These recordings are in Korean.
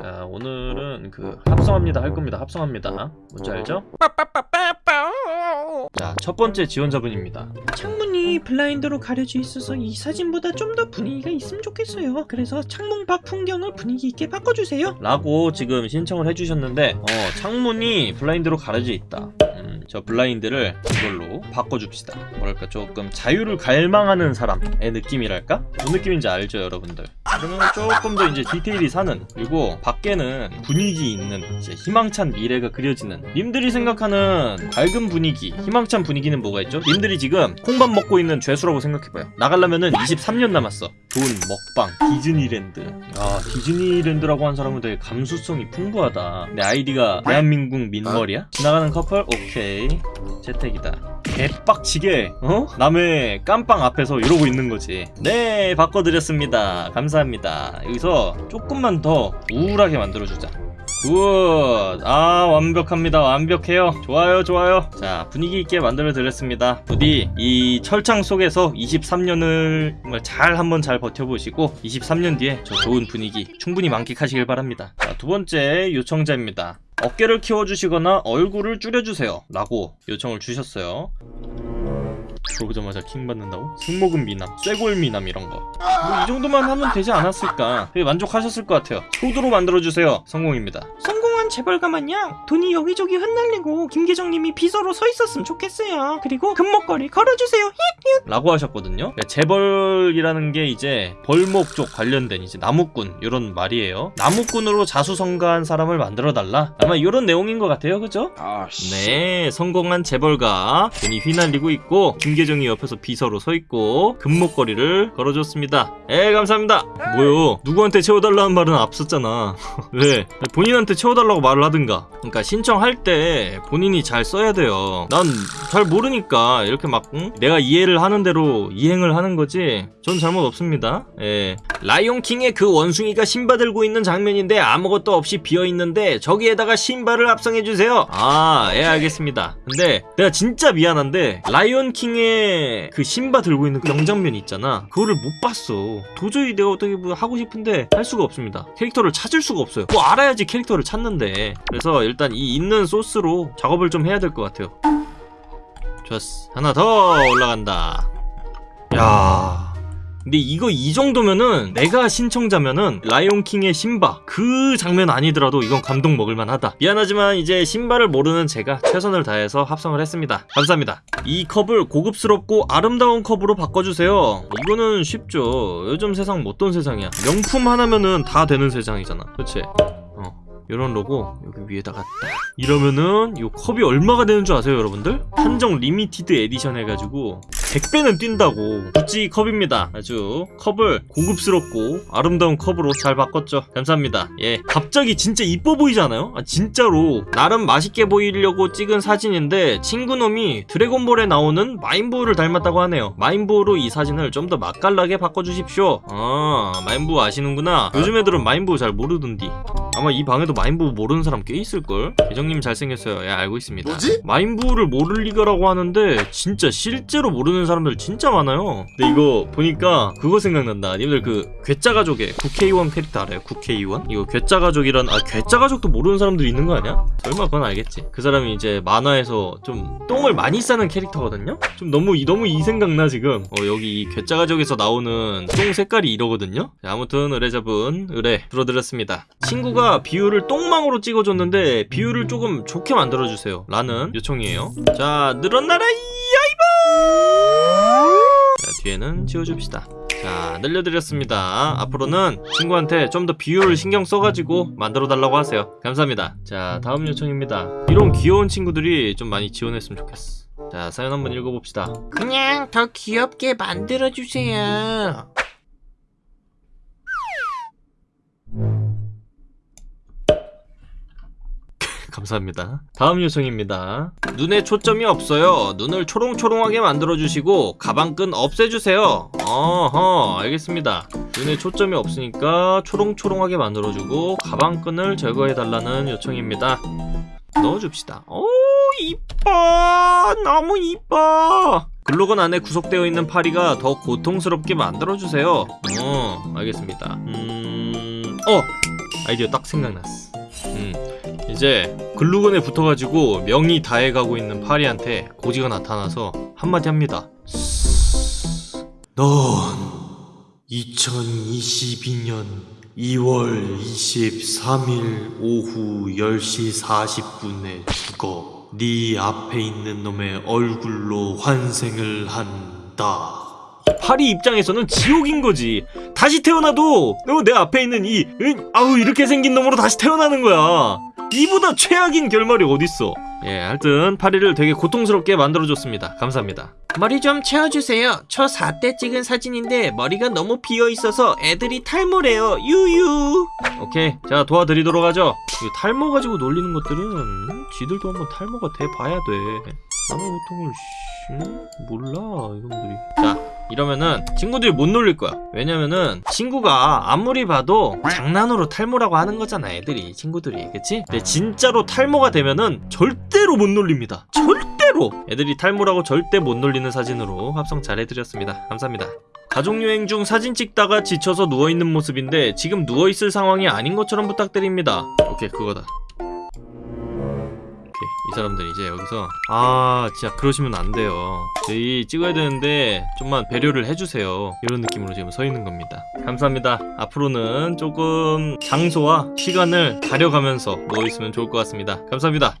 자 오늘은 그 합성합니다 할 겁니다. 합성합니다. 뭔지 알죠? 자 첫 번째 지원자분입니다. 창문이 블라인드로 가려져 있어서 이 사진보다 좀 더 분위기가 있으면 좋겠어요. 그래서 창문 밖 풍경을 분위기 있게 바꿔주세요. 라고 지금 신청을 해주셨는데 어 창문이 블라인드로 가려져 있다. 음, 저 블라인드를 이걸로 바꿔줍시다 뭐랄까 조금 자유를 갈망하는 사람의 느낌이랄까? 무슨 느낌인지 알죠 여러분들 그러면 조금 더 이제 디테일이 사는 그리고 밖에는 분위기 있는 이제 희망찬 미래가 그려지는 님들이 생각하는 밝은 분위기 희망찬 분위기는 뭐가 있죠? 님들이 지금 콩밥 먹고 있는 죄수라고 생각해봐요 나가려면은 23년 남았어 좋은 먹방 디즈니랜드 아 디즈니랜드라고 한 사람은 되게 감수성이 풍부하다 내 아이디가 대한민국 민머리야? 지나가는 커플? 오케이 채택이다. 개빡치게 어? 남의 깜빵 앞에서 이러고 있는 거지. 네 바꿔드렸습니다. 감사합니다. 여기서 조금만 더 우울하게 만들어주자. Good! 아 완벽합니다. 완벽해요. 좋아요 좋아요. 자 분위기 있게 만들어 드렸습니다. 부디 이 철창 속에서 23년을 정말 잘 한번 잘 버텨보시고 23년 뒤에 저 좋은 분위기 충분히 만끽하시길 바랍니다. 자 두번째 요청자입니다 어깨를 키워주시거나 얼굴을 줄여주세요 라고 요청을 주셨어요 들어오자마자 킹 받는다고? 승모근 미남, 쇄골 미남 이런 거. 뭐 이 정도만 하면 되지 않았을까? 되게 만족하셨을 것 같아요. 소두로 만들어주세요. 성공입니다. 재벌가 마냥 돈이 여기저기 흩날리고 김계정님이 비서로 서 있었으면 좋겠어요. 그리고 금목걸이 걸어주세요. 힛! 라고 하셨거든요. 그러니까 재벌이라는 게 이제 벌목 쪽 관련된 이제 나무꾼 이런 말이에요. 나무꾼으로 자수성가한 사람을 만들어달라. 아마 이런 내용인 것 같아요. 그죠? 아, 씨. 네, 성공한 재벌가 돈이 휘날리고 있고 김계정이 옆에서 비서로 서 있고 금목걸이를 걸어줬습니다. 에 감사합니다. 뭐요? 누구한테 채워달라는 말은 앞섰잖아. 왜? 본인한테 채워달라고 말을 하든가. 그러니까 신청할 때 본인이 잘 써야 돼요. 난 잘 모르니까 이렇게 막 응? 내가 이해를 하는 대로 이행을 하는 거지. 전 잘못 없습니다. 예. 라이온킹의 그 원숭이가 신바 들고 있는 장면인데 아무것도 없이 비어 있는데 저기에다가 신바를 합성해 주세요. 아, 예 알겠습니다. 근데 내가 진짜 미안한데 라이온킹의 그 신바 들고 있는 그 명장면 있잖아. 그거를 못 봤어. 도저히 내가 어떻게 뭐 하고 싶은데 할 수가 없습니다. 캐릭터를 찾을 수가 없어요. 뭐 알아야지 캐릭터를 찾는데. 그래서 일단 이 있는 소스로 작업을 좀 해야 될 것 같아요. 좋았어. 하나 더 올라간다. 야. 근데 이거 이 정도면은 내가 신청자면은 라이온킹의 신바 그 장면 아니더라도 이건 감동 먹을만 하다 미안하지만 이제 신바를 모르는 제가 최선을 다해서 합성을 했습니다 감사합니다 이 컵을 고급스럽고 아름다운 컵으로 바꿔주세요 이거는 쉽죠 요즘 세상 못돈 세상이야 명품 하나면은 다 되는 세상이잖아 그치? 어 이런 로고 여기 위에다가 딱 이러면은 이 컵이 얼마가 되는 줄 아세요 여러분들? 한정 limited edition 해가지고 100배는 뛴다고. 구찌 컵입니다. 아주 컵을 고급스럽고 아름다운 컵으로 잘 바꿨죠. 감사합니다. 예. 갑자기 진짜 이뻐 보이지 않아요? 아 진짜로. 나름 맛있게 보이려고 찍은 사진인데 친구놈이 드래곤볼에 나오는 마인부를 닮았다고 하네요. 마인부로 이 사진을 좀 더 맛깔나게 바꿔주십시오. 아 마인부 아시는구나. 요즘 애들은 마인부 잘 모르던디 아마 이 방에도 마인부 모르는 사람 꽤 있을걸? 계정님 잘생겼어요 예 알고 있습니다 뭐지? 마인부를 모를 리가라고 하는데 진짜 실제로 모르는 사람들 진짜 많아요 근데 이거 보니까 그거 생각난다 님들 그 괴짜 가족의 국회의원 캐릭터 알아요? 국회의원? 이거 괴짜 가족이란 아 괴짜 가족도 모르는 사람들 있는 거 아니야? 설마 그건 알겠지 그 사람이 이제 만화에서 좀 똥을 많이 싸는 캐릭터거든요? 좀 너무 이- 너무 이 생각나 지금 어 여기 이 괴짜 가족에서 나오는 똥 색깔이 이러거든요 자, 아무튼 의뢰자분 의뢰 들어드렸습니다 친구가 비율을 똥망으로 찍어줬는데 비율을 조금 좋게 만들어주세요. 라는 요청이에요. 자 늘어나라 이야이보 자 뒤에는 지워줍시다. 자 늘려드렸습니다. 앞으로는 친구한테 좀 더 비율을 신경 써가지고 만들어 달라고 하세요. 감사합니다. 자 다음 요청입니다. 이런 귀여운 친구들이 좀 많이 지원했으면 좋겠어. 자 사연 한번 읽어봅시다. 그냥 더 귀엽게 만들어주세요. 감사합니다. 다음 요청입니다. 눈에 초점이 없어요. 눈을 초롱초롱하게 만들어주시고 가방끈 없애주세요. 어허 알겠습니다. 눈에 초점이 없으니까 초롱초롱하게 만들어주고 가방끈을 제거해달라는 요청입니다. 넣어줍시다. 오 이뻐 너무 이뻐 글로건 안에 구속되어 있는 파리가 더 고통스럽게 만들어주세요. 어 알겠습니다. 음... 어! 아이디어 딱 생각났어 음 이제 글루건에 붙어가지고 명이 다해가고 있는 파리한테 고지가 나타나서 한마디 합니다 넌 2022년 2월 23일 오후 10시 40분에 죽어 네 앞에 있는 놈의 얼굴로 환생을 한다. 파리 입장에서는 지옥인 거지. 다시 태어나도 너내 앞에 있는 이 응, 아우 이렇게 생긴 놈으로 다시 태어나는 거야. 이보다 최악인 결말이 어딨어. 예, 하여튼 파리를 되게 고통스럽게 만들어줬습니다. 감사합니다. 머리 좀 채워주세요. 저 4대 찍은 사진인데 머리가 너무 비어 있어서 애들이 탈모래요. 유유. 오케이 자 도와드리도록 하죠 이 탈모 가지고 놀리는 것들은 지들도 한번 탈모가 돼 봐야 돼 남의 고통을 씨, 응? 몰라 이놈들이 자 이러면은 친구들이 못 놀릴 거야. 왜냐면은 친구가 아무리 봐도 장난으로 탈모라고 하는 거잖아 애들이 친구들이. 그치? 근데 진짜로 탈모가 되면은 절대로 못 놀립니다. 절대로! 애들이 탈모라고 절대 못 놀리는 사진으로 합성 잘 해드렸습니다. 감사합니다. 가족여행 중 사진 찍다가 지쳐서 누워있는 모습인데 지금 누워있을 상황이 아닌 것처럼 부탁드립니다. 오케이 그거다. 오케이 이 사람들 이제 여기서 아 진짜 그러시면 안 돼요. 저희 찍어야 되는데 좀만 배려를 해주세요. 이런 느낌으로 지금 서 있는 겁니다. 감사합니다. 앞으로는 조금 장소와 시간을 가려가면서 누워있으면 좋을 것 같습니다. 감사합니다.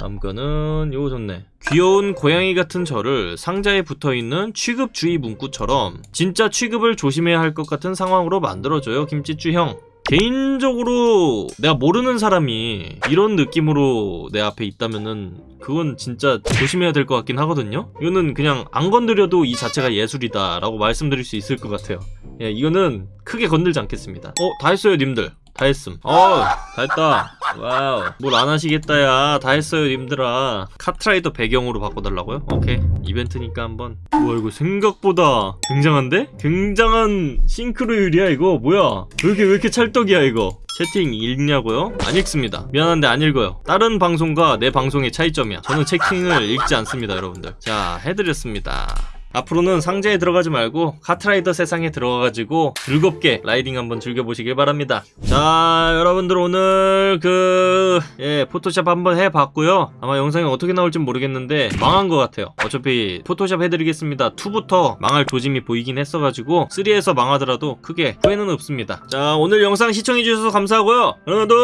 다음 거는 요거 좋네. 귀여운 고양이 같은 저를 상자에 붙어있는 취급 주의 문구처럼 진짜 취급을 조심해야 할 것 같은 상황으로 만들어줘요 김치쭈 형 개인적으로 내가 모르는 사람이 이런 느낌으로 내 앞에 있다면은 그건 진짜 조심해야 될 것 같긴 하거든요. 이거는 그냥 안 건드려도 이 자체가 예술이다 라고 말씀드릴 수 있을 것 같아요. 예, 이거는 크게 건들지 않겠습니다. 어? 다 했어요 님들 다 했음. 어, 다 했다. 와우. 뭘 안 하시겠다 야다 했어요 님들아. 카트라이더 배경으로 바꿔달라고요? 오케이. 이벤트니까 한번. 우와 이거 생각보다 굉장한데? 굉장한 싱크로율이야 이거. 뭐야? 왜 이렇게 왜 이렇게 찰떡이야 이거? 채팅 읽냐고요? 안 읽습니다. 미안한데 안 읽어요. 다른 방송과 내 방송의 차이점이야. 저는 채팅을 읽지 않습니다 여러분들. 자 해드렸습니다 앞으로는 상자에 들어가지 말고 카트라이더 세상에 들어가가지고 즐겁게 riding 한번 즐겨보시길 바랍니다. 자, 여러분들 오늘 그, 예, 포토샵 한번 해봤고요. 아마 영상이 어떻게 나올지 모르겠는데 망한 것 같아요. 어차피 포토샵 해드리겠습니다. 2부터 망할 조짐이 보이긴 했어가지고 3에서 망하더라도 크게 후회는 없습니다. 자, 오늘 영상 시청해주셔서 감사하고요. 여러분들,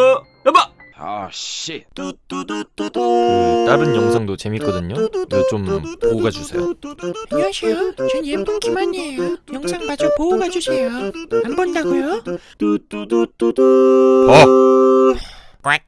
여봐! Shit. 그 다른 영상도 재밌거든요. 이거 좀 보고 가주세요. 안녕하세요. 전 예쁜 김한이에요. 영상 마저 보고 가주세요. 안 본다고요? 봐.